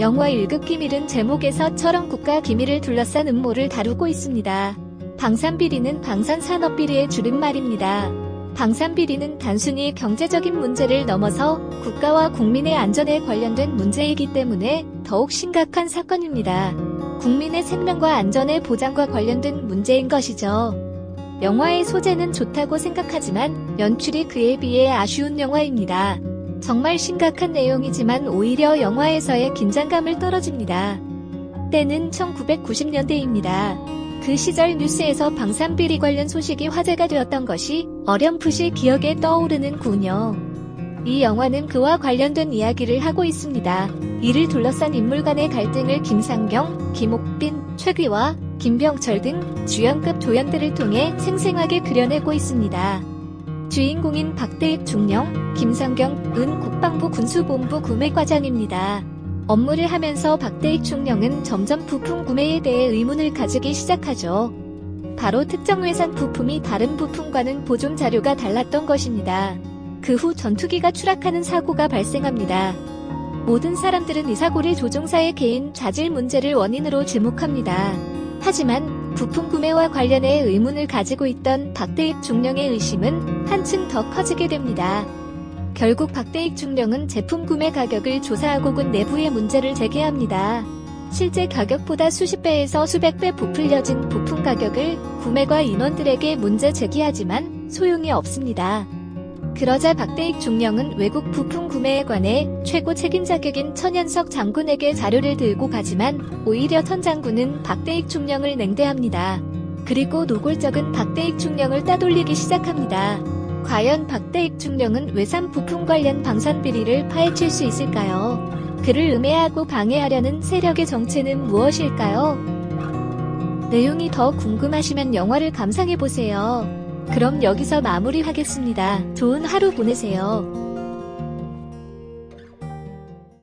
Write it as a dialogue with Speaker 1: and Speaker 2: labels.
Speaker 1: 영화 1급 기밀은 제목에서 처럼 국가 기밀을 둘러싼 음모를 다루고 있습니다. 방산비리는 방산산업비리의 줄임말입니다. 방산비리는 단순히 경제적인 문제를 넘어서 국가와 국민의 안전에 관련된 문제이기 때문에 더욱 심각한 사건입니다. 국민의 생명과 안전의 보장과 관련된 문제인 것이죠. 영화의 소재는 좋다고 생각하지만 연출이 그에 비해 아쉬운 영화입니다. 정말 심각한 내용이지만 오히려 영화에서의 긴장감을 떨어집니다. 때는 1990년대입니다. 그 시절 뉴스에서 방산비리 관련 소식이 화제가 되었던 것이 어렴풋이 기억에 떠오르는군요. 이 영화는 그와 관련된 이야기를 하고 있습니다. 이를 둘러싼 인물 간의 갈등을 김상경, 김옥빈, 최귀와 김병철 등 주연급 조연들을 통해 생생하게 그려내고 있습니다. 주인공인 박대익 중령, 김상경, 은 국방부 군수본부 구매과장입니다. 업무를 하면서 박대익 중령은 점점 부품 구매에 대해 의문을 가지기 시작하죠. 바로 특정 회사 부품이 다른 부품과는 보존 자료가 달랐던 것입니다. 그 후 전투기가 추락하는 사고가 발생합니다. 모든 사람들은 이 사고를 조종사의 개인 자질 문제를 원인으로 지목합니다. 하지만 부품 구매와 관련해 의문을 가지고 있던 박대익 중령의 의심은 한층 더 커지게 됩니다. 결국 박대익 중령은 제품 구매 가격을 조사하고군 내부의 문제를 제기합니다. 실제 가격보다 수십 배에서 수백 배 부풀려진 부품 가격을 구매과 인원들에게 문제 제기하지만 소용이 없습니다. 그러자 박대익 중령은 외국 부품 구매에 관해 최고 책임자격인 천연석 장군에게 자료를 들고 가지만 오히려 천 장군은 박대익 중령을 냉대합니다. 그리고 노골적은 박대익 중령을 따돌리기 시작합니다. 과연 박대익 중령은 외산 부품 관련 방산 비리를 파헤칠 수 있을까요? 그를 음해하고 방해하려는 세력의 정체는 무엇일까요? 내용이 더 궁금하시면 영화를 감상해보세요. 그럼 여기서 마무리하겠습니다. 좋은 하루 보내세요.